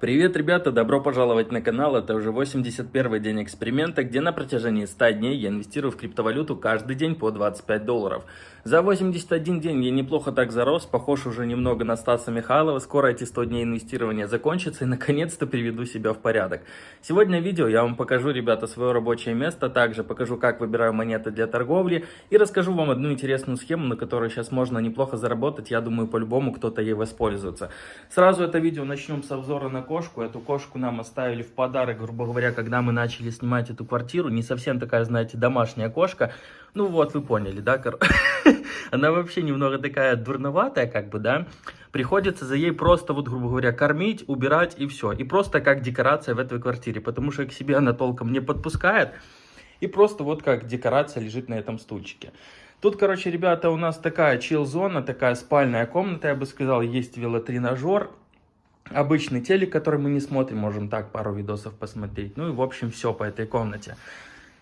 Привет, ребята! Добро пожаловать на канал. Это уже 81 день эксперимента, где на протяжении 100 дней я инвестирую в криптовалюту каждый день по 25 долларов. За 81 день я неплохо так зарос, похож уже немного на Стаса Михайлова. Скоро эти 100 дней инвестирования закончатся и наконец-то приведу себя в порядок. Сегодня в видео я вам покажу, ребята, свое рабочее место, также покажу, как выбираю монеты для торговли и расскажу вам одну интересную схему, на которой сейчас можно неплохо заработать. Я думаю, по-любому кто-то ей воспользуется. Сразу это видео начнем с обзора на кошку. Эту кошку нам оставили в подарок, грубо говоря, когда мы начали снимать эту квартиру. Не совсем такая, знаете, домашняя кошка. Ну вот, вы поняли, да? Она вообще немного такая дурноватая, как бы, да? Приходится за ей просто, вот, грубо говоря, кормить, убирать и все. И просто как декорация в этой квартире, потому что к себе она толком не подпускает. И просто вот как декорация лежит на этом стульчике. Тут, короче, ребята, у нас такая чил-зона, такая спальная комната, я бы сказал, есть велотренажер, обычный телек, который мы не смотрим, можем так пару видосов посмотреть. Ну и, в общем, все по этой комнате.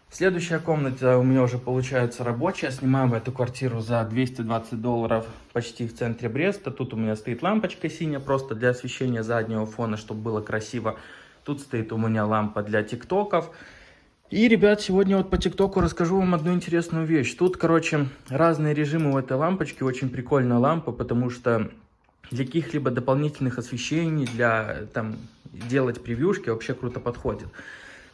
Следующая комната у меня уже получается рабочая. Снимаем эту квартиру за 220 долларов почти в центре Бреста. Тут у меня стоит лампочка синяя, просто для освещения заднего фона, чтобы было красиво. Тут стоит у меня лампа для тиктоков. И, ребят, сегодня вот по ТикТоку расскажу вам одну интересную вещь. Тут, короче, разные режимы у этой лампочки. Очень прикольная лампа, потому что для каких-либо дополнительных освещений, для там делать превьюшки вообще круто подходит.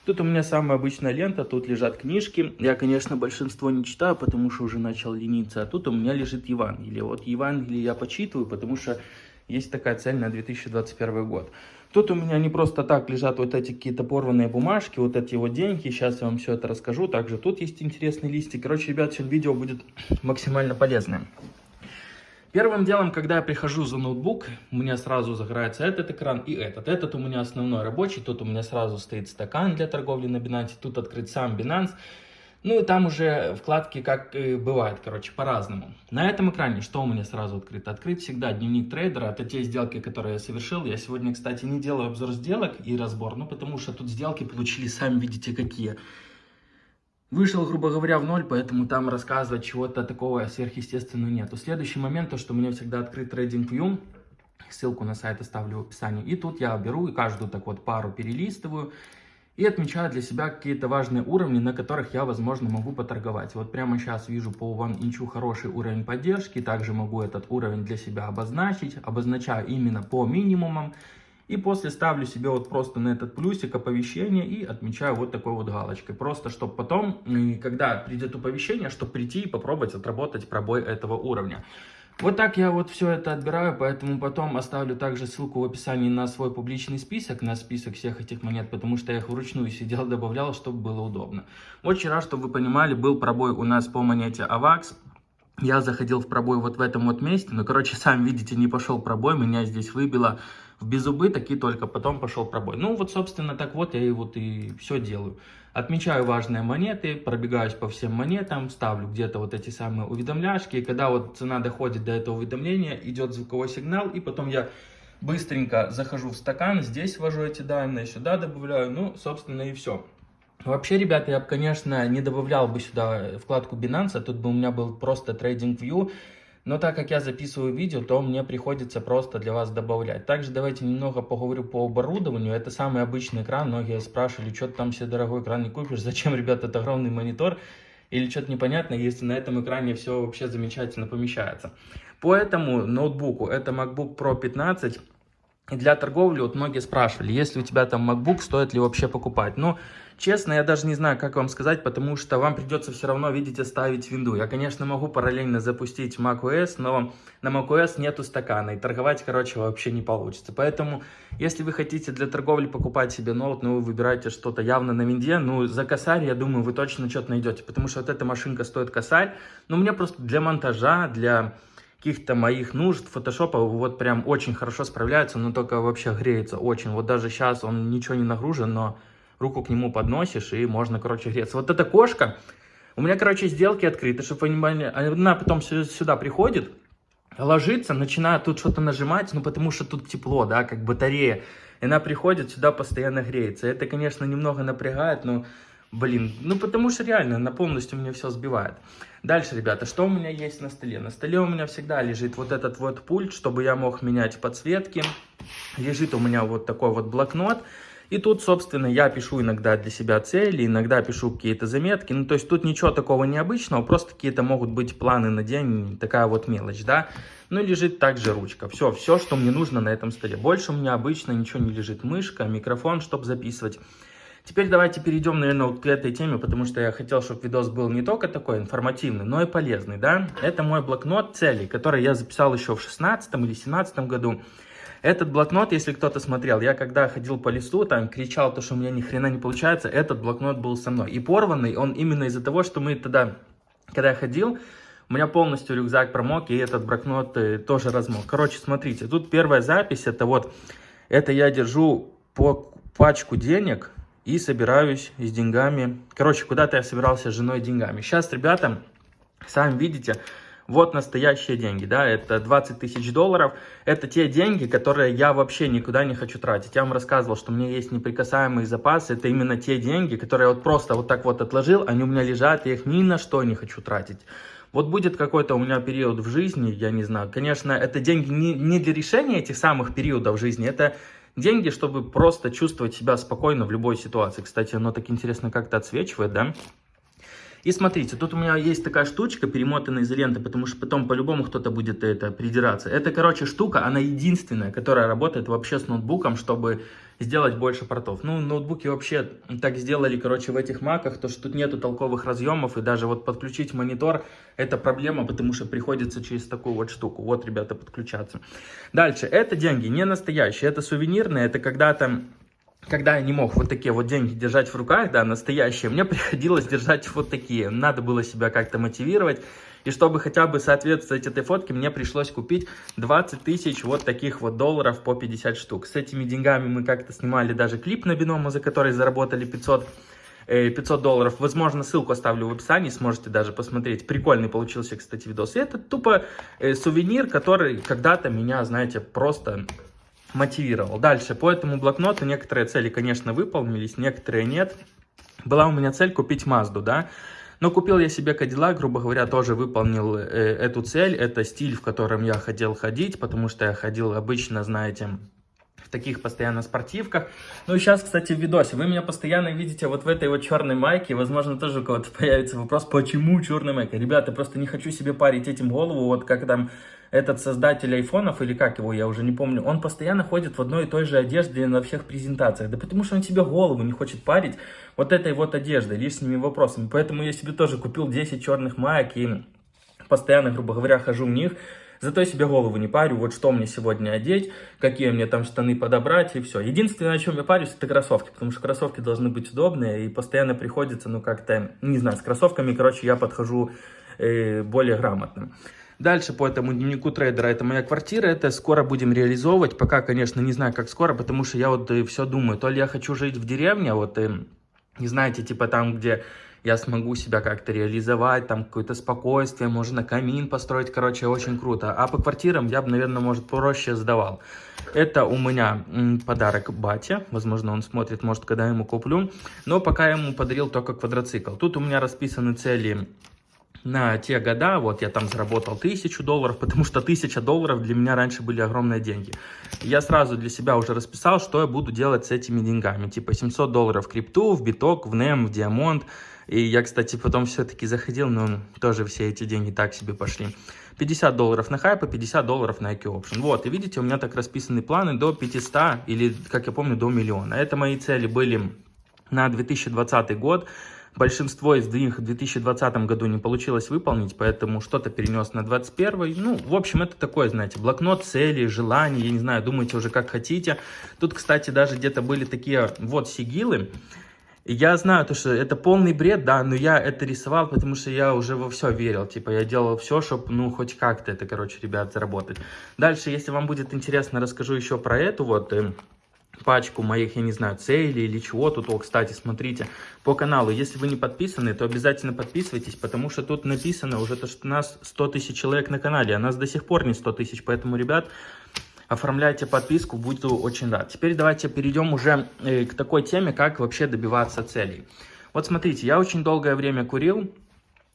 Тут у меня самая обычная лента, тут лежат книжки. Я, конечно, большинство не читаю, потому что уже начал лениться. А тут у меня лежит Евангелие. Вот Евангелие я почитываю, потому что есть такая цель на 2021 год. Тут у меня не просто так лежат вот эти какие-то порванные бумажки, вот эти вот деньги. Сейчас я вам все это расскажу. Также тут есть интересный листик. Короче, ребят, сегодня видео будет максимально полезным. Первым делом, когда я прихожу за ноутбук, у меня сразу загорается этот экран и этот. Этот у меня основной рабочий, тут у меня сразу стоит стакан для торговли на Binance, тут открыт сам Binance. Ну и там уже вкладки как и бывает, короче, по-разному. На этом экране что у меня сразу открыто? Открыт всегда дневник трейдера, это те сделки, которые я совершил. Я сегодня, кстати, не делаю обзор сделок и разбор, ну потому что тут сделки получили, сами видите, какие. Вышел, грубо говоря, в ноль, поэтому там рассказывать чего-то такого сверхъестественного нету. Следующий момент, то, что у меня всегда открыт TradingView. Ссылку на сайт оставлю в описании. И тут я беру и каждую так вот пару перелистываю. И отмечаю для себя какие-то важные уровни, на которых я, возможно, могу поторговать. Вот прямо сейчас вижу по OneInch хороший уровень поддержки. Также могу этот уровень для себя обозначить. Обозначаю именно по минимумам. И после ставлю себе вот просто на этот плюсик оповещение и отмечаю вот такой вот галочкой. Просто, чтобы потом, когда придет оповещение, чтобы прийти и попробовать отработать пробой этого уровня. Вот так я вот все это отбираю, поэтому потом оставлю также ссылку в описании на свой публичный список, на список всех этих монет, потому что я их вручную сидел, добавлял, чтобы было удобно. Вот вчера, чтобы вы понимали, был пробой у нас по монете AVAX. Я заходил в пробой вот в этом вот месте, но, короче, сами видите, не пошел пробой, меня здесь выбило в безубыток и только потом пошел пробой. Ну вот, собственно, так вот я и вот и все делаю. Отмечаю важные монеты, пробегаюсь по всем монетам, ставлю где-то вот эти самые уведомляшки. И когда вот цена доходит до этого уведомления, идет звуковой сигнал, и потом я быстренько захожу в стакан, здесь ввожу эти данные, сюда добавляю, ну, собственно, и все. Вообще, ребята, я бы, конечно, не добавлял бы сюда вкладку Binance, тут бы у меня был просто TradingView, но так как я записываю видео, то мне приходится просто для вас добавлять. Также давайте немного поговорю по оборудованию. Это самый обычный экран. Многие спрашивали, что ты там себе дорогой экран не купишь. Зачем, ребята, это огромный монитор? Или что-то непонятно, если на этом экране все вообще замечательно помещается. По этому ноутбуку, это MacBook Pro 15. Для торговли, вот многие спрашивали, если у тебя там MacBook, стоит ли вообще покупать? Ну, Честно, я даже не знаю, как вам сказать, потому что вам придется все равно, видите, ставить винду. Я, конечно, могу параллельно запустить macOS, но на macOS нету стакана, и торговать, короче, вообще не получится. Поэтому, если вы хотите для торговли покупать себе ноут, ну, вы выбираете что-то явно на винде, ну, за косарь, я думаю, вы точно что-то найдете, потому что вот эта машинка стоит косарь, но мне просто для монтажа, для каких-то моих нужд фотошопа вот прям очень хорошо справляется, но только вообще греется очень. Вот даже сейчас он ничего не нагружен, но руку к нему подносишь, и можно, короче, греться. Вот эта кошка, у меня, короче, сделки открыты, чтобы вы понимали, она потом сюда приходит, ложится, начинает тут что-то нажимать, ну, потому что тут тепло, да, как батарея. И она приходит сюда, постоянно греется. Это, конечно, немного напрягает, но Блин, ну потому что реально на полностью меня все сбивает. Дальше, ребята, что у меня есть на столе? На столе у меня всегда лежит вот этот вот пульт, чтобы я мог менять подсветки. Лежит у меня вот такой вот блокнот. И тут, собственно, я пишу иногда для себя цели, иногда пишу какие-то заметки. Ну, то есть тут ничего такого необычного, просто какие-то могут быть планы на день, такая вот мелочь, да. Ну лежит также ручка. Все, все, что мне нужно на этом столе. Больше у меня обычно ничего не лежит. Мышка, микрофон, чтобы записывать. Теперь давайте перейдем, наверное, к этой теме, потому что я хотел, чтобы видос был не только такой информативный, но и полезный, да. Это мой блокнот целей, который я записал еще в 16 или 17 году. Этот блокнот, если кто-то смотрел, я когда ходил по листу, там кричал, то, что у меня ни хрена не получается, этот блокнот был со мной. И порванный он именно из-за того, что мы тогда, когда я ходил, у меня полностью рюкзак промок, и этот блокнот э, тоже размок. Короче, смотрите, тут первая запись, это вот, это я держу по пачку денег, и собираюсь с деньгами. Короче, куда-то я собирался с женой деньгами. Сейчас, ребята, сами видите, вот настоящие деньги, да, это 20 тысяч долларов. Это те деньги, которые я вообще никуда не хочу тратить. Я вам рассказывал, что у меня есть неприкасаемый запас. Это именно те деньги, которые я вот просто вот так вот отложил, они у меня лежат, я их ни на что не хочу тратить. Вот будет какой-то у меня период в жизни, я не знаю. Конечно, это деньги не, не для решения этих самых периодов жизни, это деньги, чтобы просто чувствовать себя спокойно в любой ситуации. Кстати, оно так интересно как-то отсвечивает, да? И смотрите, тут у меня есть такая штучка, перемотанная изолентой, потому что потом по-любому кто-то будет это придираться. Это, короче, штука, она единственная, которая работает вообще с ноутбуком, чтобы сделать больше портов. Ну, ноутбуки вообще так сделали, короче, в этих маках, то что тут нету толковых разъемов, и даже вот подключить монитор, это проблема, потому что приходится через такую вот штуку. Вот, ребята, подключаться. Дальше, это деньги не настоящие, это сувенирные, это когда-то когда я не мог вот такие вот деньги держать в руках, да, настоящие, мне приходилось держать вот такие. Надо было себя как-то мотивировать. И чтобы хотя бы соответствовать этой фотке, мне пришлось купить 20 тысяч вот таких вот долларов по 50 штук. С этими деньгами мы как-то снимали даже клип на бинома, за который заработали 500 500 э, долларов. Возможно, ссылку оставлю в описании, сможете даже посмотреть. Прикольный получился, кстати, видос. И это тупо э, сувенир, который когда-то меня, знаете, просто мотивировал. Дальше, по этому блокноту некоторые цели, конечно, выполнились, некоторые нет. Была у меня цель купить Мазду, да, но купил я себе Cadillac, грубо говоря, тоже выполнил э, эту цель. Это стиль, в котором я хотел ходить, потому что я ходил обычно, знаете, в таких постоянно спортивках. Ну и сейчас, кстати, в видосе. Вы меня постоянно видите вот в этой вот черной майке. Возможно, тоже у кого-то появится вопрос, почему черная майка? Ребята, просто не хочу себе парить этим голову, вот как там этот создатель айфонов, или как его, я уже не помню, он постоянно ходит в одной и той же одежде на всех презентациях. Да потому что он себе голову не хочет парить вот этой вот одеждой, лишними вопросами. Поэтому я себе тоже купил 10 черных маек и постоянно, грубо говоря, хожу в них. Зато я себе голову не парю, вот что мне сегодня одеть, какие мне там штаны подобрать и все. Единственное, о чем я парюсь, это кроссовки, потому что кроссовки должны быть удобные и постоянно приходится, ну как-то, не знаю, с кроссовками, короче, я подхожу э, более грамотно. Дальше по этому дневнику трейдера, это моя квартира, это скоро будем реализовывать, пока, конечно, не знаю, как скоро, потому что я вот все думаю, то ли я хочу жить в деревне, вот, э, не знаете, типа там, где я смогу себя как-то реализовать, там какое-то спокойствие, можно камин построить, короче, очень круто. А по квартирам я бы, наверное, может, проще сдавал. Это у меня подарок бате, возможно, он смотрит, может, когда я ему куплю. Но пока я ему подарил только квадроцикл. Тут у меня расписаны цели на те года, вот я там заработал тысячу долларов, потому что тысяча долларов для меня раньше были огромные деньги. Я сразу для себя уже расписал, что я буду делать с этими деньгами. Типа 700 долларов в крипту, в биток, в NEM, в диамонт. И я, кстати, потом все-таки заходил, но тоже все эти деньги так себе пошли. 50 долларов на хайпа, 50 долларов на IQ Option. Вот, и видите, у меня так расписаны планы до 500 или, как я помню, до миллиона. Это мои цели были на 2020 год. Большинство из них в 2020 году не получилось выполнить, поэтому что-то перенес на 2021. Ну, в общем, это такое, знаете, блокнот цели, желаний, я не знаю, думайте уже как хотите. Тут, кстати, даже где-то были такие вот сигилы. Я знаю, то, что это полный бред, да, но я это рисовал, потому что я уже во все верил. Типа, я делал все, чтобы, ну, хоть как-то это, короче, ребят, заработать. Дальше, если вам будет интересно, расскажу еще про эту вот эм, пачку моих, я не знаю, целей или чего тут. О, кстати, смотрите, по каналу, если вы не подписаны, то обязательно подписывайтесь, потому что тут написано уже то, что нас 100 тысяч человек на канале, а нас до сих пор не 100 тысяч, поэтому, ребят, оформляйте подписку, буду очень рад. Теперь давайте перейдем уже э, к такой теме, как вообще добиваться целей. Вот смотрите, я очень долгое время курил,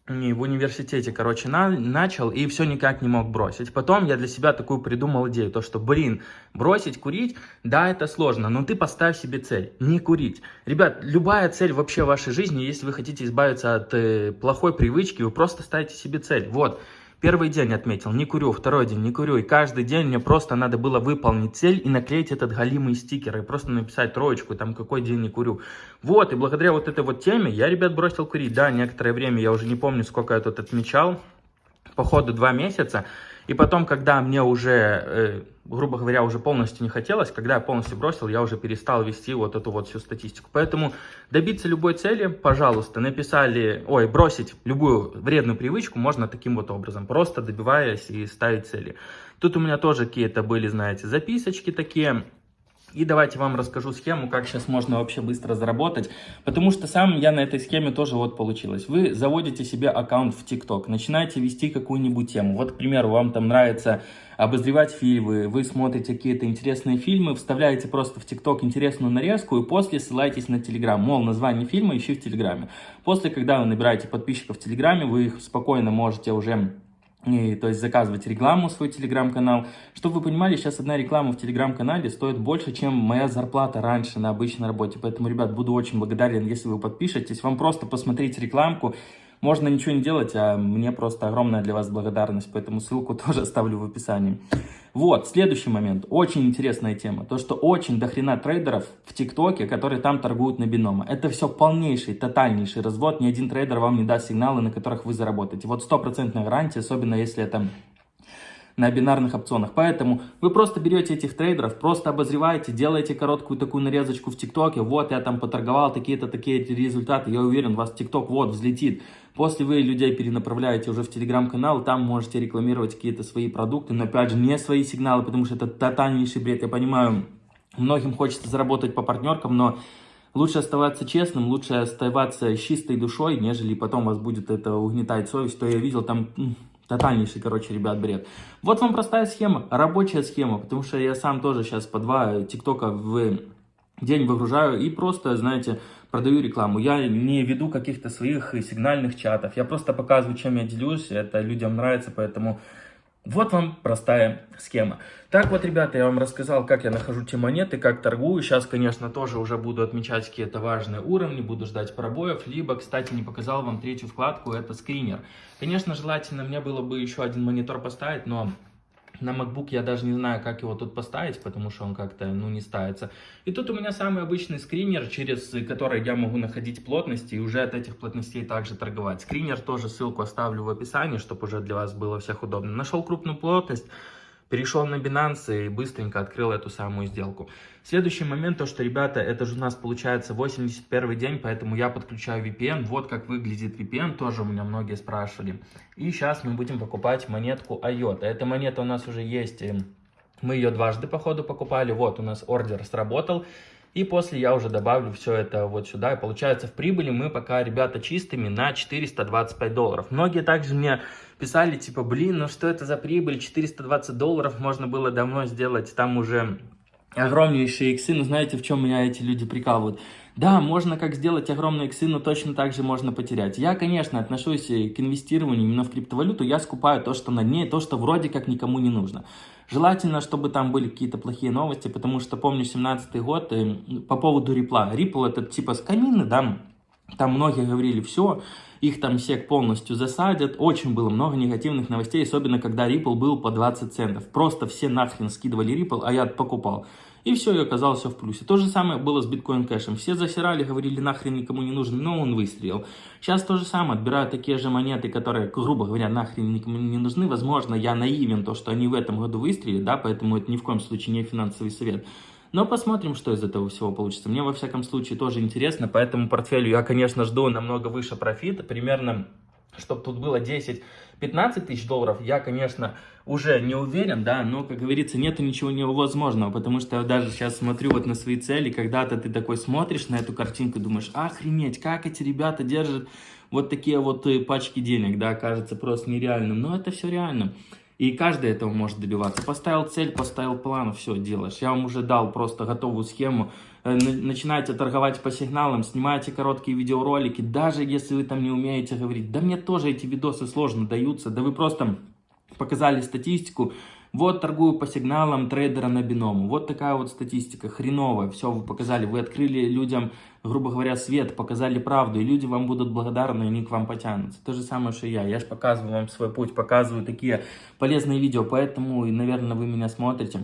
в университете, короче, на, начал и все никак не мог бросить. Потом я для себя такую придумал идею, то что, блин, бросить курить, да, это сложно, но ты поставь себе цель, не курить. Ребят, любая цель вообще в вашей жизни, если вы хотите избавиться от э, плохой привычки, вы просто ставите себе цель. Вот, Первый день отметил, не курю, второй день не курю. И каждый день мне просто надо было выполнить цель и наклеить этот галимый стикер. И просто написать троечку, там какой день не курю. Вот, и благодаря вот этой вот теме я, ребят, бросил курить. Да, некоторое время, я уже не помню, сколько я тут отмечал. Походу два месяца. И потом, когда мне уже, э, грубо говоря, уже полностью не хотелось, когда я полностью бросил, я уже перестал вести вот эту вот всю статистику. Поэтому добиться любой цели, пожалуйста, написали, ой, бросить любую вредную привычку можно таким вот образом, просто добиваясь и ставить цели. Тут у меня тоже какие-то были, знаете, записочки такие, и давайте вам расскажу схему, как сейчас можно вообще быстро заработать. Потому что сам я на этой схеме тоже вот получилось. Вы заводите себе аккаунт в ТикТок, начинаете вести какую-нибудь тему. Вот, к примеру, вам там нравится обозревать фильмы, вы смотрите какие-то интересные фильмы, вставляете просто в ТикТок интересную нарезку и после ссылаетесь на Телеграм. Мол, название фильма ищи в Телеграме. После, когда вы набираете подписчиков в Телеграме, вы их спокойно можете уже и, то есть заказывать рекламу в свой телеграм-канал. Чтобы вы понимали, сейчас одна реклама в телеграм-канале стоит больше, чем моя зарплата раньше на обычной работе. Поэтому, ребят, буду очень благодарен, если вы подпишетесь. Вам просто посмотреть рекламку, можно ничего не делать, а мне просто огромная для вас благодарность, поэтому ссылку тоже оставлю в описании. Вот, следующий момент, очень интересная тема, то, что очень дохрена трейдеров в ТикТоке, которые там торгуют на Binomo. Это все полнейший, тотальнейший развод, ни один трейдер вам не даст сигналы, на которых вы заработаете. Вот стопроцентная гарантия, особенно если это на бинарных опционах. Поэтому вы просто берете этих трейдеров, просто обозреваете, делаете короткую такую нарезочку в ТикТоке. Вот я там поторговал такие-то такие результаты. Я уверен, вас ТикТок вот взлетит. После вы людей перенаправляете уже в Телеграм-канал, там можете рекламировать какие-то свои продукты, но опять же не свои сигналы, потому что это тотальнейший бред. Я понимаю, многим хочется заработать по партнеркам, но лучше оставаться честным, лучше оставаться чистой душой, нежели потом вас будет это угнетать совесть. То я видел там Тотальнейший, короче, ребят, бред. Вот вам простая схема, рабочая схема, потому что я сам тоже сейчас по два тиктока в день выгружаю и просто, знаете, продаю рекламу. Я не веду каких-то своих сигнальных чатов, я просто показываю, чем я делюсь, это людям нравится, поэтому вот вам простая схема. Так вот, ребята, я вам рассказал, как я нахожу те монеты, как торгую. Сейчас, конечно, тоже уже буду отмечать какие-то важные уровни, буду ждать пробоев. Либо, кстати, не показал вам третью вкладку, это скринер. Конечно, желательно мне было бы еще один монитор поставить, но на MacBook я даже не знаю, как его тут поставить, потому что он как-то, ну, не ставится. И тут у меня самый обычный скринер, через который я могу находить плотности и уже от этих плотностей также торговать. Скринер тоже ссылку оставлю в описании, чтобы уже для вас было всех удобно. Нашел крупную плотность, перешел на Binance и быстренько открыл эту самую сделку. Следующий момент, то что, ребята, это же у нас получается 81 день, поэтому я подключаю VPN. Вот как выглядит VPN, тоже у меня многие спрашивали. И сейчас мы будем покупать монетку IOTA. Эта монета у нас уже есть, мы ее дважды по ходу покупали. Вот у нас ордер сработал. И после я уже добавлю все это вот сюда. И получается в прибыли мы пока, ребята, чистыми на 425 долларов. Многие также мне писали, типа, блин, ну что это за прибыль, 420 долларов можно было давно сделать, там уже огромнейшие иксы, но знаете, в чем меня эти люди прикалывают? Да, можно как сделать огромные иксы, но точно так же можно потерять. Я, конечно, отношусь к инвестированию именно в криптовалюту, я скупаю то, что на дне, то, что вроде как никому не нужно. Желательно, чтобы там были какие-то плохие новости, потому что помню 17 год э, по поводу Ripple. Ripple это типа с камины, да, там многие говорили, все, их там сек полностью засадят. Очень было много негативных новостей, особенно когда Ripple был по 20 центов. Просто все нахрен скидывали Ripple, а я покупал. И все, и оказался в плюсе. То же самое было с биткоин кэшем. Все засирали, говорили, нахрен никому не нужен, но он выстрелил. Сейчас то же самое, отбирают такие же монеты, которые, грубо говоря, нахрен никому не нужны. Возможно, я наивен, то, что они в этом году выстрелили, да, поэтому это ни в коем случае не финансовый совет. Но посмотрим, что из этого всего получится. Мне, во всяком случае, тоже интересно, поэтому портфелю я, конечно, жду намного выше профита, примерно, чтобы тут было 10 15 тысяч долларов, я, конечно, уже не уверен, да, но, как говорится, нету ничего невозможного, потому что я даже сейчас смотрю вот на свои цели, когда-то ты такой смотришь на эту картинку, думаешь, охренеть, как эти ребята держат вот такие вот э, пачки денег, да, кажется просто нереальным, но это все реально. И каждый этого может добиваться. Поставил цель, поставил план, все делаешь. Я вам уже дал просто готовую схему э, начинаете торговать по сигналам, снимаете короткие видеоролики, даже если вы там не умеете говорить, да мне тоже эти видосы сложно даются, да вы просто показали статистику, вот торгую по сигналам трейдера на биному. Вот такая вот статистика, хреновая. Все, вы показали, вы открыли людям, грубо говоря, свет, показали правду, и люди вам будут благодарны, и они к вам потянутся. То же самое, что и я. Я же показываю вам свой путь, показываю такие полезные видео, поэтому, и, наверное, вы меня смотрите.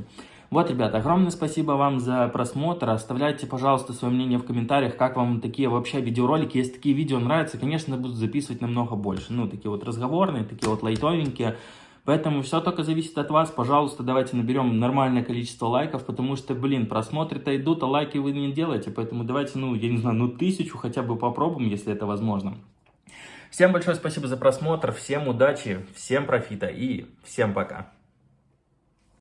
Вот, ребята, огромное спасибо вам за просмотр. Оставляйте, пожалуйста, свое мнение в комментариях, как вам такие вообще видеоролики. Если такие видео нравятся, конечно, буду записывать намного больше. Ну, такие вот разговорные, такие вот лайтовенькие. Поэтому все только зависит от вас. Пожалуйста, давайте наберем нормальное количество лайков, потому что, блин, просмотры-то идут, а лайки вы не делаете. Поэтому давайте, ну, я не знаю, ну тысячу хотя бы попробуем, если это возможно. Всем большое спасибо за просмотр, всем удачи, всем профита и всем пока.